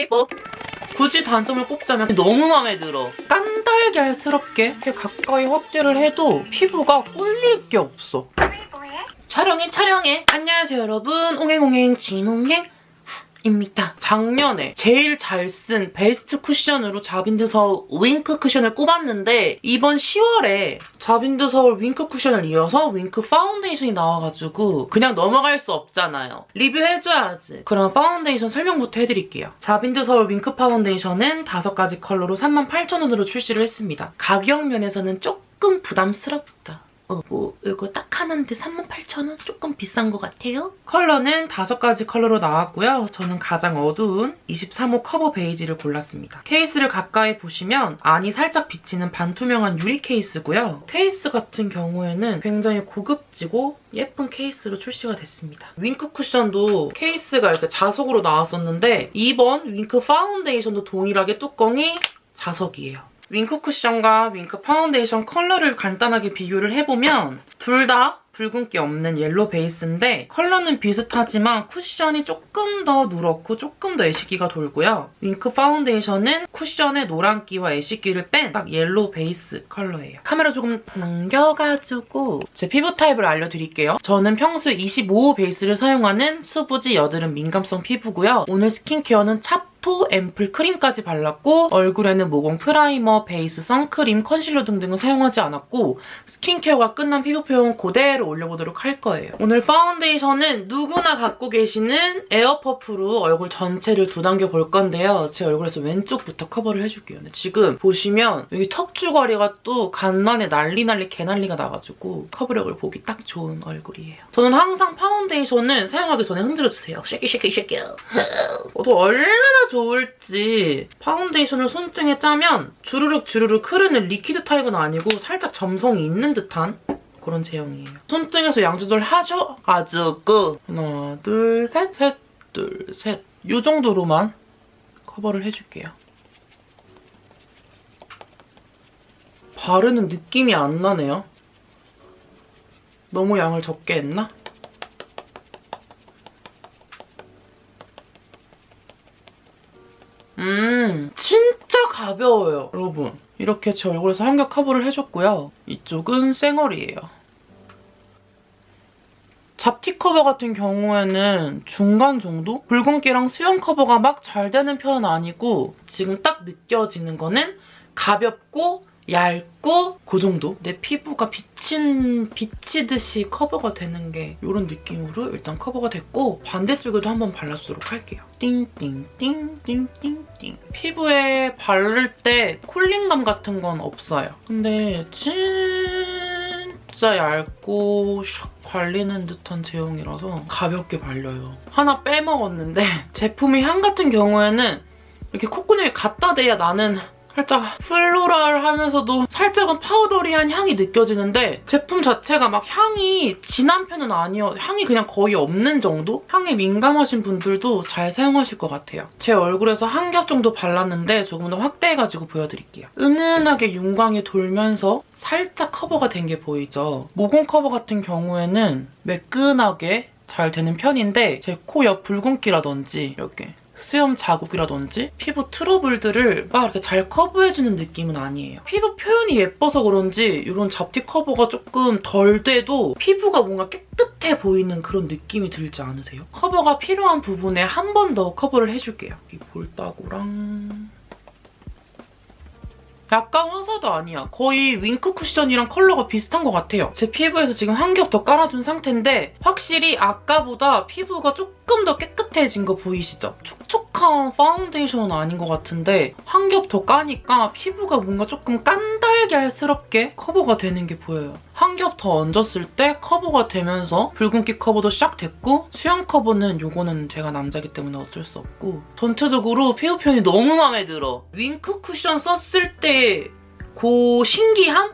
four. 굳이 단점을 꼽자면 너무 마음에 들어. 깐달걀스럽게 이렇게 가까이 확대를 해도 피부가 꿀릴 게 없어. 촬영해 촬영해. 안녕하세요 여러분. 옹행옹행 진옹행. 입니다. 작년에 제일 잘 쓴 베스트 쿠션으로 자빈드 서울 윙크 쿠션을 꼽았는데 이번 10월에 자빈드 서울 윙크 쿠션을 이어서 윙크 파운데이션이 나와가지고 그냥 넘어갈 수 없잖아요. 리뷰해줘야지. 그럼 파운데이션 설명부터 해드릴게요. 자빈드 서울 윙크 파운데이션은 5가지 컬러로 38,000원으로 출시를 했습니다. 가격 면에서는 조금 부담스럽다. 어, 뭐 이거 딱 하나인데 38,000원? 조금 비싼 것 같아요. 컬러는 다섯 가지 컬러로 나왔고요. 저는 가장 어두운 23호 커버 베이지를 골랐습니다. 케이스를 가까이 보시면 안이 살짝 비치는 반투명한 유리 케이스고요. 케이스 같은 경우에는 굉장히 고급지고 예쁜 케이스로 출시가 됐습니다. 윙크 쿠션도 케이스가 이렇게 자석으로 나왔었는데 이번 윙크 파운데이션도 동일하게 뚜껑이 자석이에요. 윙크 쿠션과 윙크 파운데이션 컬러를 간단하게 비교를 해보면 둘 다 붉은기 없는 yellow 베이스인데 컬러는 비슷하지만 쿠션이 조금 더 누렇고 조금 더 ash기가 돌고요. 윙크 파운데이션은 쿠션의 노란기와 ash기를 뺀 딱 yellow 베이스 컬러예요. 카메라 조금 넘겨가지고 제 피부 타입을 알려드릴게요. 저는 평소에 25호 베이스를 사용하는 수부지 여드름 민감성 피부고요. 오늘 스킨케어는 찹 토 앰플 크림까지 발랐고 얼굴에는 모공 primer, 베이스, 선크림, 컨실러 등등을 사용하지 않았고 스킨케어가 끝난 피부 표현 그대로 올려보도록 할 거예요. 오늘 파운데이션은 누구나 갖고 계시는 air puff로 얼굴 전체를 두들겨 볼 건데요. 제 얼굴에서 왼쪽부터 커버를 해줄게요. 지금 보시면 여기 턱주가리가 또 간만에 난리 난리 개난리가 나가지고 커버력을 보기 딱 좋은 얼굴이에요. 저는 항상 파운데이션은 사용하기 전에 흔들어주세요. shaky shaky shaky. 또 얼마나 좋을지 파운데이션을 손등에 짜면 주르륵 주르륵 흐르는 liquid 타입은 아니고 살짝 점성이 있는 듯한 그런 제형이에요. 손등에서 양 조절 하셔가지고 하나 둘 셋 셋 둘 셋 이 정도로만 커버를 해줄게요. 바르는 느낌이 안 나네요. 너무 양을 적게 했나? 가벼워요. 여러분 이렇게 제 얼굴에서 한겹 커버를 해줬고요. 이쪽은 쌩얼이에요. 잡티 커버 같은 경우에는 중간 정도? 붉은기랑 수염 커버가 막 잘 되는 편은 아니고 지금 딱 느껴지는 거는 가볍고 얇고 그 정도? 내 피부가 비친, 비치듯이 커버가 되는 게 이런 느낌으로 일단 커버가 됐고 반대쪽에도 한번 발라주도록 할게요. 띵띵띵띵띵띵 피부에 바를 때 cooling감 같은 건 없어요. 근데 진짜 얇고 샥 발리는 듯한 제형이라서 가볍게 발려요. 하나 빼먹었는데 제품의 향 같은 경우에는 이렇게 콧구멍에 갖다 대야 나는 살짝 floral하면서도 살짝은 powdery한 향이 느껴지는데 제품 자체가 막 향이 진한 편은 아니어 향이 그냥 거의 없는 정도? 향에 민감하신 분들도 잘 사용하실 것 같아요. 제 얼굴에서 한 겹 정도 발랐는데 조금 더 확대해가지고 보여드릴게요. 은은하게 윤광이 돌면서 살짝 커버가 된 게 보이죠? 모공 커버 같은 경우에는 매끈하게 잘 되는 편인데 제 코 옆 붉은기라든지 이렇게 수염 자국이라든지 피부 트러블들을 막 이렇게 잘 커버해주는 느낌은 아니에요. 피부 표현이 예뻐서 그런지 이런 잡티 커버가 조금 덜 돼도 피부가 뭔가 깨끗해 보이는 그런 느낌이 들지 않으세요? 커버가 필요한 부분에 한 번 더 커버를 해줄게요. 이 볼따구랑 약간 화사도 아니야. 거의 윙크 쿠션이랑 컬러가 비슷한 것 같아요. 제 피부에서 지금 한 겹 더 깔아준 상태인데 확실히 아까보다 피부가 조금 더 깨끗해진 거 보이시죠? 촉촉한 파운데이션은 아닌 것 같은데 한 겹 더 까니까 피부가 뭔가 조금 깐 달걀스럽게 커버가 되는 게 보여요. 한 겹 더 얹었을 때 커버가 되면서 붉은기 커버도 싹 됐고 수염 커버는 이거는 제가 남자기 때문에 어쩔 수 없고 전체적으로 피부 표현이 너무 마음에 들어. 윙크 쿠션 썼을 때 그 신기함?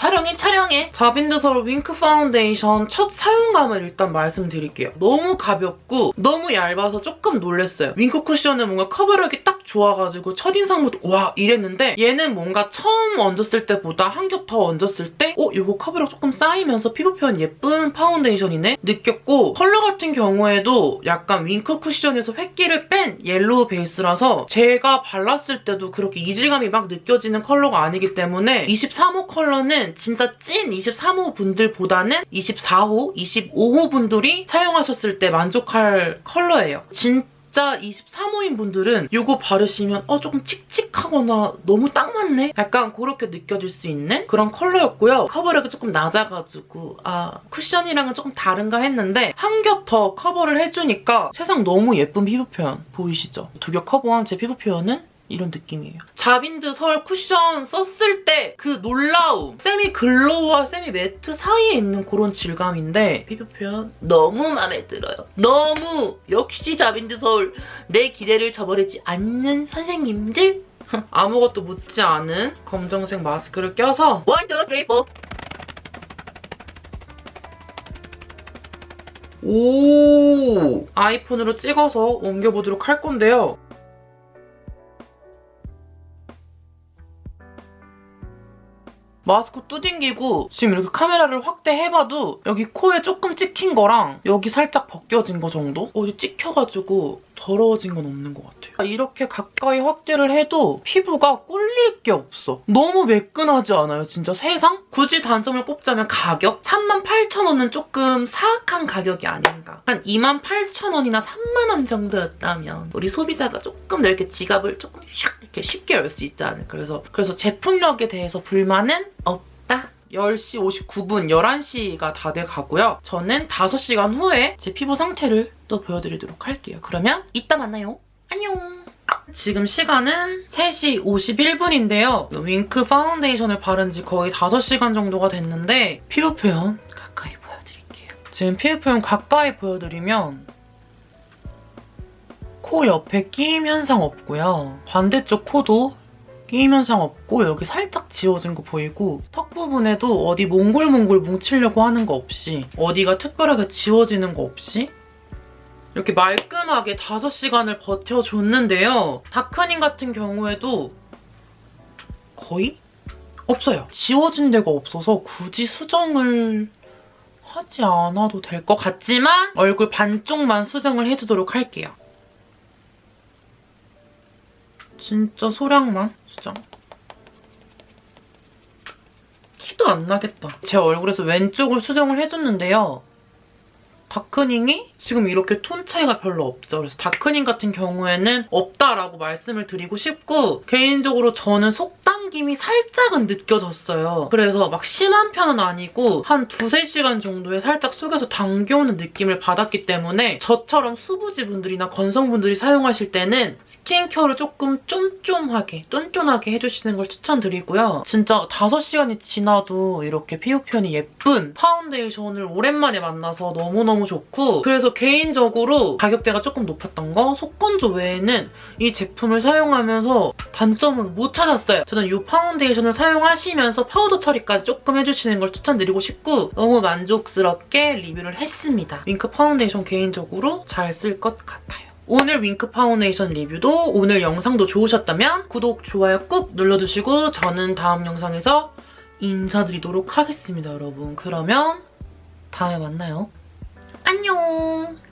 촬영해 촬영해 자빈드 서울 윙크 파운데이션 첫 사용감을 일단 말씀드릴게요. 너무 가볍고 너무 얇아서 조금 놀랐어요. 윙크 쿠션은 뭔가 커버력이 딱 좋아가지고 첫인상부터 와 이랬는데 얘는 뭔가 처음 얹었을 때보다 한 겹 더 얹었을 때 어? 이거 커버력 조금 쌓이면서 피부 표현 예쁜 파운데이션이네? 느꼈고 컬러 같은 경우에도 약간 윙크 쿠션에서 ash기를 뺀 yellow 베이스라서 제가 발랐을 때도 그렇게 이질감이 막 느껴지는 컬러가 아니기 때문에 23호 컬러는 진짜 찐 23호 분들보다는 24호, 25호 분들이 사용하셨을 때 만족할 컬러예요. 진짜 23호인 분들은 이거 바르시면 어 조금 칙칙하거나 너무 딱 맞네? 약간 그렇게 느껴질 수 있는 그런 컬러였고요. 커버력이 조금 낮아가지고 아 쿠션이랑은 조금 다른가 했는데 한 겹 더 커버를 해주니까 세상 너무 예쁜 피부 표현 보이시죠? 두 겹 커버한 제 피부 표현은 이런 느낌이에요. 자빈드 설 쿠션 썼을 때 그 놀라움! 세미 글로우와 세미 매트 사이에 있는 그런 질감인데 피부 표현 너무 마음에 들어요. 너무! 역시 자빈드 서울 내 기대를 저버리지 않는 선생님들? 아무것도 묻지 않은 검정색 마스크를 껴서 1, 2, 3, 4 오! 아이폰으로 찍어서 옮겨보도록 할 건데요. 마스크 뚜딩기고 지금 이렇게 카메라를 확대해봐도 여기 코에 조금 찍힌 거랑 여기 살짝 벗겨진 거 정도? 어디 찍혀가지고 더러워진 건 없는 것 같아요. 이렇게 가까이 확대를 해도 피부가 꼴릴 게 없어. 너무 매끈하지 않아요, 진짜 세상? 굳이 단점을 꼽자면 가격? 38,000원은 조금 사악한 가격이 아닌가. 한 28,000원이나 3만원 정도였다면 우리 소비자가 조금 더 이렇게 지갑을 조금 샥 이렇게 쉽게 열 수 있지 않을까. 그래서, 그래서 제품력에 대해서 불만은 없다. 10시 59분, 11시가 다 돼가고요. 저는 5시간 후에 제 피부 상태를 또 보여드리도록 할게요. 그러면 이따 만나요. 안녕! 지금 시간은 3시 51분인데요. 윙크 파운데이션을 바른 지 거의 5시간 정도가 됐는데 피부 표현 가까이 보여드릴게요. 지금 피부 표현 가까이 보여드리면 코 옆에 끼임 현상 없고요. 반대쪽 코도 끼임 현상 없고 여기 살짝 지워진 거 보이고 턱 부분에도 어디 몽골몽골 뭉치려고 하는 거 없이 어디가 특별하게 지워지는 거 없이 이렇게 말끔하게 5시간을 버텨줬는데요. 다크닝 같은 경우에도 거의 없어요. 지워진 데가 없어서 굳이 수정을 하지 않아도 될 것 같지만 얼굴 반쪽만 수정을 해주도록 할게요. 진짜 소량만 수정. 티도 안 나겠다. 제 얼굴에서 왼쪽을 수정을 해줬는데요. darkening이 지금 이렇게 톤 차이가 별로 없죠. 그래서 darkening 같은 경우에는 없다라고 말씀을 드리고 싶고 개인적으로 저는 속 당김이 살짝은 느껴졌어요. 그래서 막 심한 편은 아니고 한 두세 시간 정도에 살짝 속에서 당겨오는 느낌을 받았기 때문에 저처럼 수부지 분들이나 건성분들이 사용하실 때는 스킨케어를 조금 쫌쫌하게, 쫀쫀하게 해주시는 걸 추천드리고요. 진짜 5시간이 지나도 이렇게 피부 표현이 예쁜 파운데이션을 오랜만에 만나서 너무너무 좋고 그래서 개인적으로 가격대가 조금 높았던 거 속건조 외에는 이 제품을 사용하면서 단점은 못 찾았어요. 저는 이 파운데이션을 사용하시면서 파우더 처리까지 조금 해주시는 걸 추천드리고 싶고 너무 만족스럽게 리뷰를 했습니다. 윙크 파운데이션 개인적으로 잘 쓸 것 같아요. 오늘 윙크 파운데이션 리뷰도 오늘 영상도 좋으셨다면 구독, 좋아요 꾹 눌러주시고 저는 다음 영상에서 인사드리도록 하겠습니다, 여러분. 그러면 다음에 만나요. 안녕.